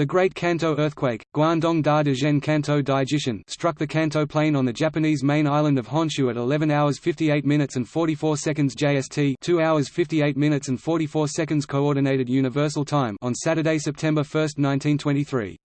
The Great Kanto earthquake, Guangdong Da Dezhen Kanto Daijishin, struck the Kanto plain on the Japanese main island of Honshu at 11 hours 58 minutes and 44 seconds JST 2 hours 58 minutes and 44 seconds Coordinated Universal Time on Saturday, September 1, 1923.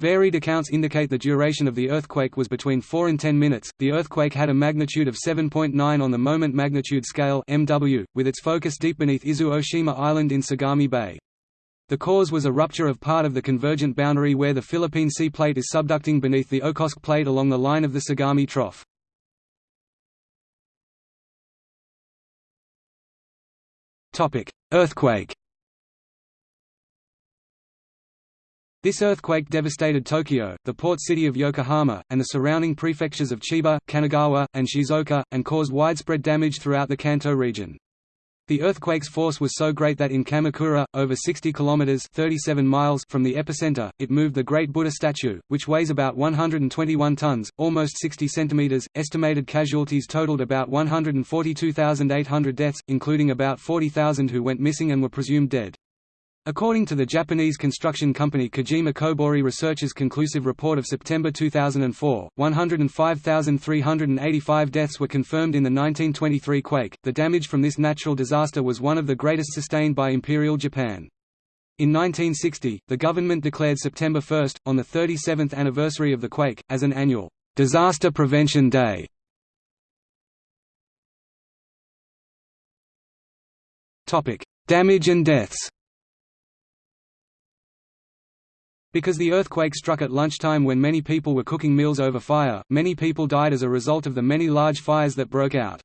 Varied accounts indicate the duration of the earthquake was between 4 and 10 minutes. The earthquake had a magnitude of 7.9 on the moment magnitude scale (MW), with its focus deep beneath Izu Oshima Island in Sagami Bay. The cause was a rupture of part of the convergent boundary where the Philippine Sea Plate is subducting beneath the Okhotsk Plate along the line of the Sagami Trough. Earthquake This earthquake devastated Tokyo, the port city of Yokohama, and the surrounding prefectures of Chiba, Kanagawa, and Shizuoka, and caused widespread damage throughout the Kanto region. The earthquake's force was so great that in Kamakura, over 60 kilometers (37 miles) from the epicenter, it moved the Great Buddha statue, which weighs about 121 tons, almost 60 centimeters. Estimated casualties totaled about 142,800 deaths, including about 40,000 who went missing and were presumed dead. According to the Japanese construction company Kajima Kobori Research's conclusive report of September 2004, 105,385 deaths were confirmed in the 1923 quake. The damage from this natural disaster was one of the greatest sustained by Imperial Japan. In 1960, the government declared September 1, on the 37th anniversary of the quake, as an annual disaster prevention day. Topic: Damage and deaths. Because the earthquake struck at lunchtime when many people were cooking meals over fire, many people died as a result of the many large fires that broke out.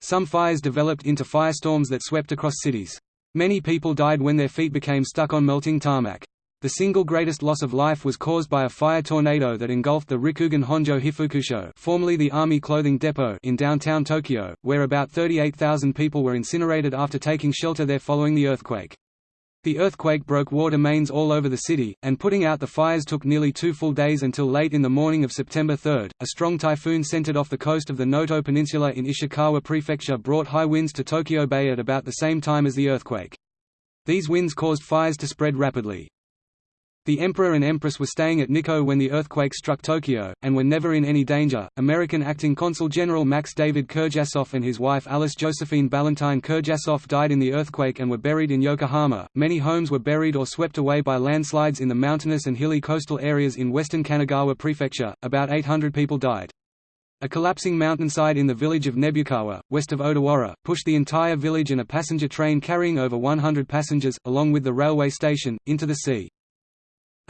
Some fires developed into firestorms that swept across cities. Many people died when their feet became stuck on melting tarmac. The single greatest loss of life was caused by a fire tornado that engulfed the Rikugun Honjo Hifukusho formerly the Army Clothing Depot in downtown Tokyo, where about 38,000 people were incinerated after taking shelter there following the earthquake. The earthquake broke water mains all over the city, and putting out the fires took nearly two full days until late in the morning of September 3. A strong typhoon centered off the coast of the Noto Peninsula in Ishikawa Prefecture brought high winds to Tokyo Bay at about the same time as the earthquake. These winds caused fires to spread rapidly. The Emperor and Empress were staying at Nikko when the earthquake struck Tokyo, and were never in any danger. American acting consul General Max David Kirjassoff and his wife Alice Josephine Ballantyne Kirjassoff died in the earthquake and were buried in Yokohama. Many homes were buried or swept away by landslides in the mountainous and hilly coastal areas in western Kanagawa Prefecture. About 800 people died. A collapsing mountainside in the village of Nebukawa, west of Odawara, pushed the entire village and a passenger train carrying over 100 passengers, along with the railway station, into the sea.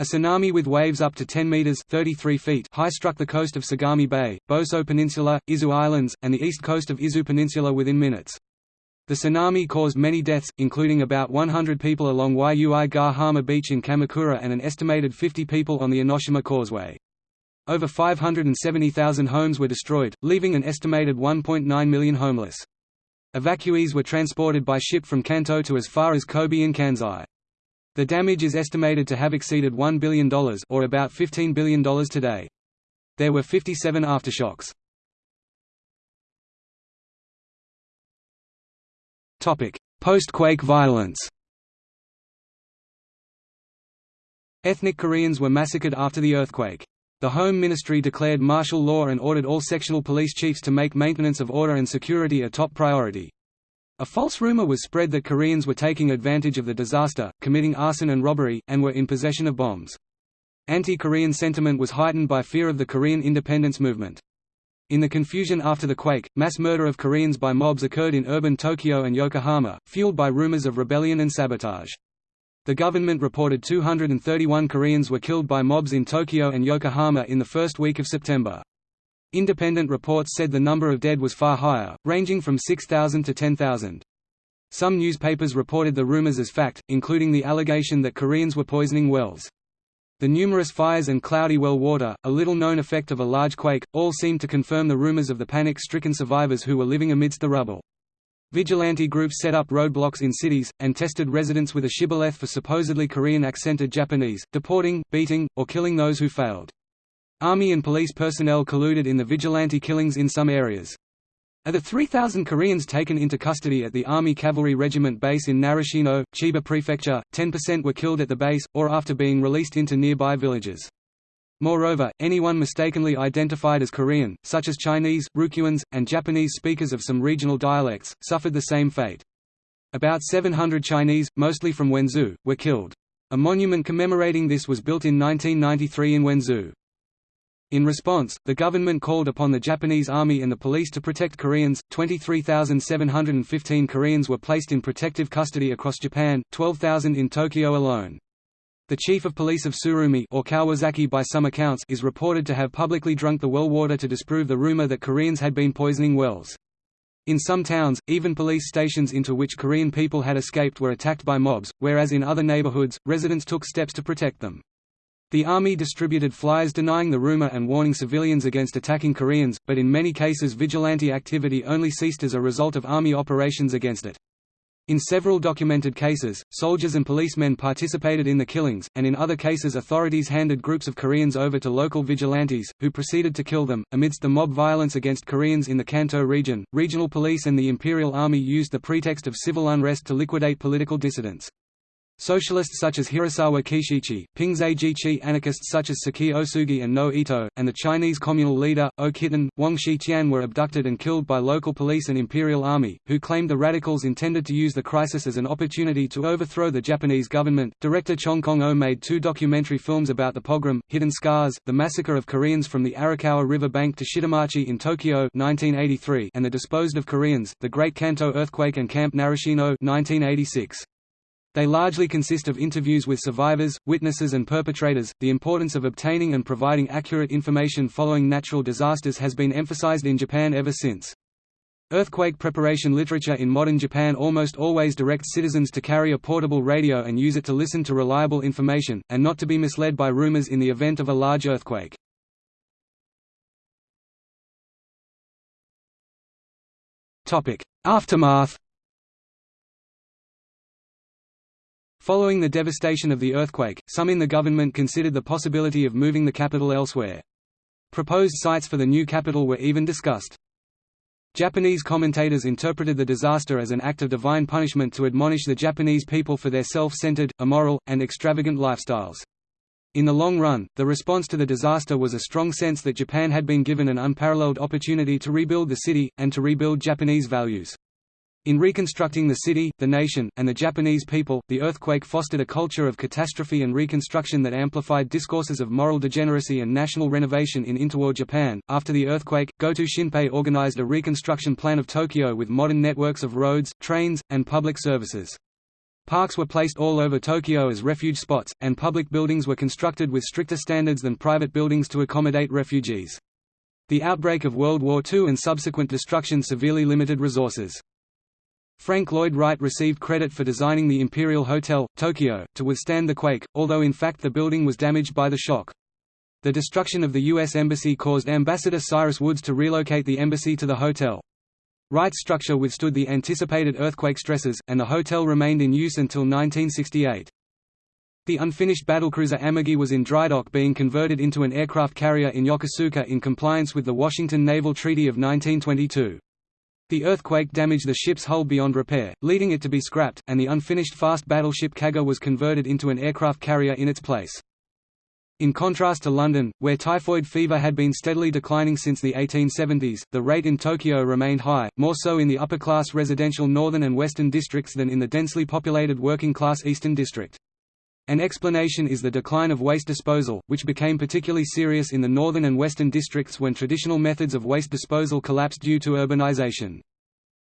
A tsunami with waves up to 10 meters (33 feet) high struck the coast of Sagami Bay, Boso Peninsula, Izu Islands, and the east coast of Izu Peninsula within minutes. The tsunami caused many deaths, including about 100 people along Yui Gahama Beach in Kamakura and an estimated 50 people on the Enoshima Causeway. Over 570,000 homes were destroyed, leaving an estimated 1.9 million homeless. Evacuees were transported by ship from Kanto to as far as Kobe and Kansai. The damage is estimated to have exceeded $1 billion or about $15 billion today. There were 57 aftershocks. Post-quake violence Ethnic Koreans were massacred after the earthquake. The Home Ministry declared martial law and ordered all sectional police chiefs to make maintenance of order and security a top priority. A false rumor was spread that Koreans were taking advantage of the disaster, committing arson and robbery, and were in possession of bombs. Anti-Korean sentiment was heightened by fear of the Korean independence movement. In the confusion after the quake, mass murder of Koreans by mobs occurred in urban Tokyo and Yokohama, fueled by rumors of rebellion and sabotage. The government reported 231 Koreans were killed by mobs in Tokyo and Yokohama in the first week of September. Independent reports said the number of dead was far higher, ranging from 6,000 to 10,000. Some newspapers reported the rumors as fact, including the allegation that Koreans were poisoning wells. The numerous fires and cloudy well water, a little-known effect of a large quake, all seemed to confirm the rumors of the panic-stricken survivors who were living amidst the rubble. Vigilante groups set up roadblocks in cities, and tested residents with a shibboleth for supposedly Korean-accented Japanese, deporting, beating, or killing those who failed. Army and police personnel colluded in the vigilante killings in some areas. Of the 3,000 Koreans taken into custody at the Army Cavalry Regiment base in Narashino, Chiba Prefecture, 10% were killed at the base, or after being released into nearby villages. Moreover, anyone mistakenly identified as Korean, such as Chinese, Ryukyuans, and Japanese speakers of some regional dialects, suffered the same fate. About 700 Chinese, mostly from Wenzhou, were killed. A monument commemorating this was built in 1993 in Wenzhou. In response, the government called upon the Japanese army and the police to protect Koreans. 23,715 Koreans were placed in protective custody across Japan, 12,000 in Tokyo alone. The chief of police of Tsurumi or Kawasaki by some accounts is reported to have publicly drunk the well water to disprove the rumor that Koreans had been poisoning wells. In some towns, even police stations into which Korean people had escaped were attacked by mobs, whereas in other neighborhoods, residents took steps to protect them. The army distributed flyers denying the rumor and warning civilians against attacking Koreans, but in many cases vigilante activity only ceased as a result of army operations against it. In several documented cases, soldiers and policemen participated in the killings, and in other cases authorities handed groups of Koreans over to local vigilantes, who proceeded to kill them. Amidst the mob violence against Koreans in the Kanto region, regional police and the Imperial Army used the pretext of civil unrest to liquidate political dissidents. Socialists such as Hirasawa Keishichi, Pingzai anarchists such as Sakae Osugi and Noe Ito, and the Chinese communal leader, O Kitten, Wang Shiqian were abducted and killed by local police and imperial army, who claimed the radicals intended to use the crisis as an opportunity to overthrow the Japanese government. Director Chong Kong-o made two documentary films about the pogrom, Hidden Scars, the massacre of Koreans from the Arakawa River bank to Shitamachi in Tokyo 1983, and the disposed of Koreans, the Great Kanto Earthquake and Camp Narashino 1986. They largely consist of interviews with survivors, witnesses and perpetrators. The importance of obtaining and providing accurate information following natural disasters has been emphasized in Japan ever since. Earthquake preparation literature in modern Japan almost always directs citizens to carry a portable radio and use it to listen to reliable information, and not to be misled by rumors in the event of a large earthquake. Aftermath Following the devastation of the earthquake, some in the government considered the possibility of moving the capital elsewhere. Proposed sites for the new capital were even discussed. Japanese commentators interpreted the disaster as an act of divine punishment to admonish the Japanese people for their self-centered, immoral, and extravagant lifestyles. In the long run, the response to the disaster was a strong sense that Japan had been given an unparalleled opportunity to rebuild the city, and to rebuild Japanese values. In reconstructing the city, the nation, and the Japanese people, the earthquake fostered a culture of catastrophe and reconstruction that amplified discourses of moral degeneracy and national renovation in interwar Japan. After the earthquake, Goto Shinpei organized a reconstruction plan of Tokyo with modern networks of roads, trains, and public services. Parks were placed all over Tokyo as refuge spots, and public buildings were constructed with stricter standards than private buildings to accommodate refugees. The outbreak of World War II and subsequent destruction severely limited resources. Frank Lloyd Wright received credit for designing the Imperial Hotel, Tokyo, to withstand the quake, although in fact the building was damaged by the shock. The destruction of the U.S. Embassy caused Ambassador Cyrus Woods to relocate the embassy to the hotel. Wright's structure withstood the anticipated earthquake stresses, and the hotel remained in use until 1968. The unfinished battlecruiser Amagi was in drydock being converted into an aircraft carrier in Yokosuka in compliance with the Washington Naval Treaty of 1922. The earthquake damaged the ship's hull beyond repair, leading it to be scrapped, and the unfinished fast battleship Kaga was converted into an aircraft carrier in its place. In contrast to London, where typhoid fever had been steadily declining since the 1870s, the rate in Tokyo remained high, more so in the upper-class residential northern and western districts than in the densely populated working-class eastern district. An explanation is the decline of waste disposal, which became particularly serious in the northern and western districts when traditional methods of waste disposal collapsed due to urbanization.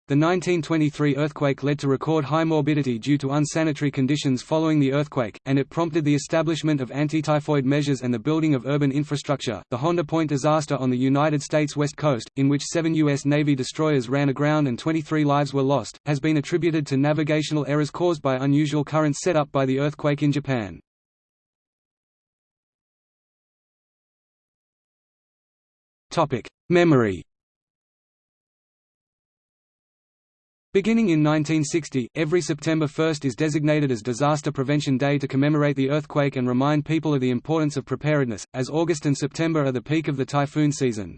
The 1923 earthquake led to record high morbidity due to unsanitary conditions following the earthquake, and it prompted the establishment of anti-typhoid measures and the building of urban infrastructure. The Honda Point disaster on the United States West Coast, in which seven U.S. Navy destroyers ran aground and 23 lives were lost, has been attributed to navigational errors caused by unusual currents set up by the earthquake in Japan. Topic: Memory Beginning in 1960, every September 1 is designated as Disaster Prevention Day to commemorate the earthquake and remind people of the importance of preparedness, as August and September are the peak of the typhoon season.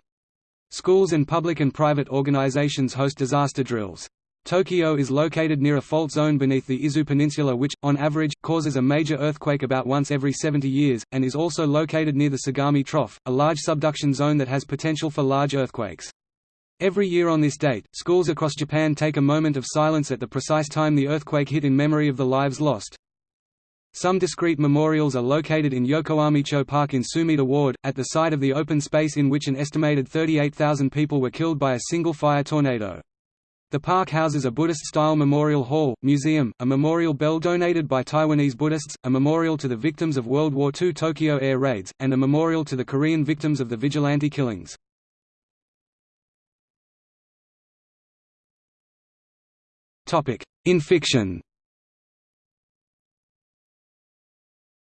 Schools and public and private organizations host disaster drills. Tokyo is located near a fault zone beneath the Izu Peninsula which, on average, causes a major earthquake about once every 70 years, and is also located near the Sagami Trough, a large subduction zone that has potential for large earthquakes. Every year on this date, schools across Japan take a moment of silence at the precise time the earthquake hit in memory of the lives lost. Some discrete memorials are located in Yokoamicho Park in Sumida Ward, at the site of the open space in which an estimated 38,000 people were killed by a single fire tornado. The park houses a Buddhist-style memorial hall, museum, a memorial bell donated by Taiwanese Buddhists, a memorial to the victims of World War II Tokyo air raids, and a memorial to the Korean victims of the vigilante killings. In fiction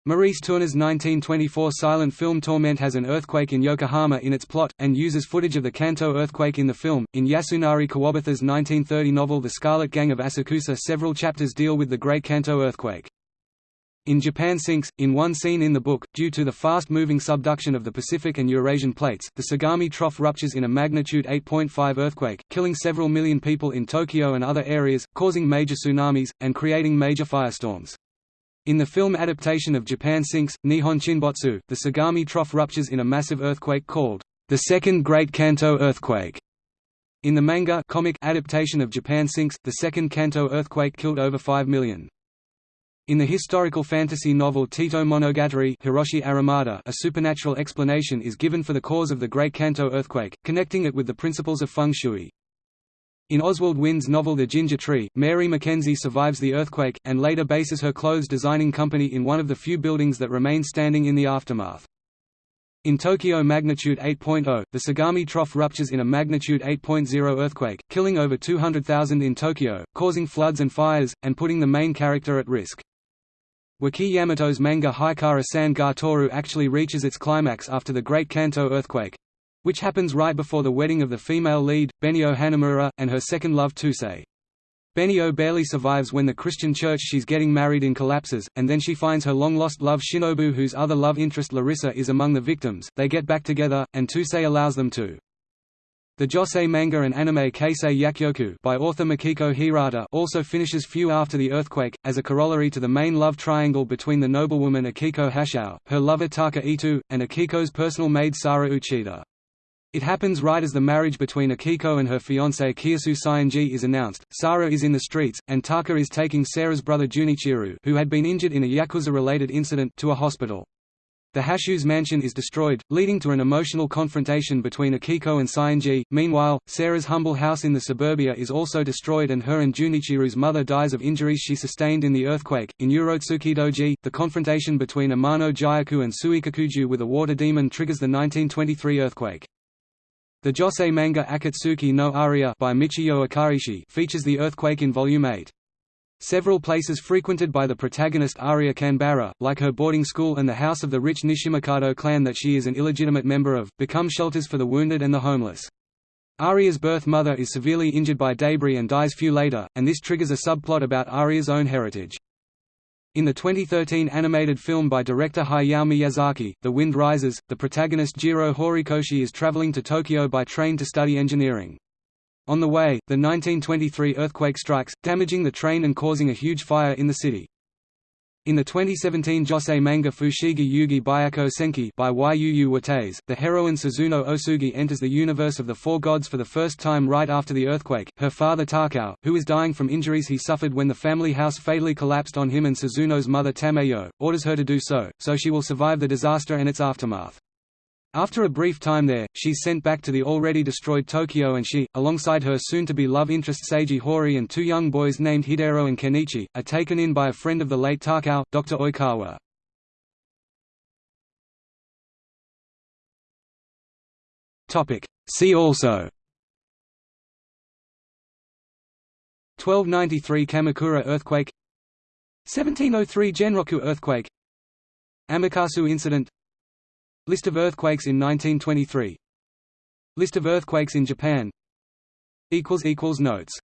Maurice Tourneur's 1924 silent film Torment has an earthquake in Yokohama in its plot, and uses footage of the Kanto earthquake in the film. In Yasunari Kawabata's 1930 novel The Scarlet Gang of Asakusa, several chapters deal with the Great Kanto earthquake. In Japan Sinks, in one scene in the book, due to the fast-moving subduction of the Pacific and Eurasian plates, the Sagami Trough ruptures in a magnitude 8.5 earthquake, killing several million people in Tokyo and other areas, causing major tsunamis, and creating major firestorms. In the film adaptation of Japan Sinks, Nihon Chinbotsu, the Sagami Trough ruptures in a massive earthquake called the Second Great Kanto Earthquake. In the manga comic adaptation of Japan Sinks, the Second Kanto earthquake killed over 5 million. In the historical fantasy novel Teito Monogatari Hiroshi Aramata, a supernatural explanation is given for the cause of the Great Kanto earthquake, connecting it with the principles of feng shui. In Oswald Wynd's novel The Ginger Tree, Mary Mackenzie survives the earthquake, and later bases her clothes designing company in one of the few buildings that remain standing in the aftermath. In Tokyo magnitude 8.0, the Sagami Trough ruptures in a magnitude 8.0 earthquake, killing over 200,000 in Tokyo, causing floods and fires, and putting the main character at risk. Waki Yamato's manga Haikara San ga Toru actually reaches its climax after the Great Kanto earthquake, which happens right before the wedding of the female lead, Benio Hanamura, and her second love Tusei. Benio barely survives when the Christian church she's getting married in collapses, and then she finds her long-lost love Shinobu whose other love interest Larissa is among the victims. They get back together, and Tusei allows them to. The josei manga and anime Keisei Yakyoku by author Makiko Hirata also finishes few after the earthquake, as a corollary to the main love triangle between the noblewoman Akiko Hashao, her lover Taka Itu, and Akiko's personal maid Sara Uchida. It happens right as the marriage between Akiko and her fiancé Kiyosu Saionji is announced, Sara is in the streets, and Taka is taking Sara's brother Junichiro who had been injured in a Yakuza-related incident to a hospital. The Hashu's mansion is destroyed, leading to an emotional confrontation between Akiko and Saionji. Meanwhile, Sarah's humble house in the suburbia is also destroyed and her and Junichiro's mother dies of injuries she sustained in the earthquake. In Urotsukidoji, the confrontation between Amano Jayaku and Suikakuju with a water demon triggers the 1923 earthquake. The Josei manga Akatsuki no Aria by Michiyo Akaishi features the earthquake in Volume 8. Several places frequented by the protagonist Aria Kanbara, like her boarding school and the house of the rich Nishimakado clan that she is an illegitimate member of, become shelters for the wounded and the homeless. Aria's birth mother is severely injured by debris and dies few later, and this triggers a subplot about Aria's own heritage. In the 2013 animated film by director Hayao Miyazaki, The Wind Rises, the protagonist Jiro Horikoshi is traveling to Tokyo by train to study engineering. On the way, the 1923 earthquake strikes, damaging the train and causing a huge fire in the city. In the 2017 Josei manga Fushigi Yugi Byako Senki by Yu Watase, the heroine Suzuno Osugi enters the universe of the Four Gods for the first time right after the earthquake. Her father Takao, who is dying from injuries he suffered when the family house fatally collapsed on him and Suzuno's mother Tameyo, orders her to do so, so she will survive the disaster and its aftermath. After a brief time there, she's sent back to the already destroyed Tokyo and she, alongside her soon-to-be love interest Seiji Hori and two young boys named Hidero and Kenichi, are taken in by a friend of the late Takao, Dr. Oikawa. See also 1293 Kamakura earthquake 1703 Genroku earthquake Amakasu incident List of earthquakes in 1923 List of earthquakes in Japan. Notes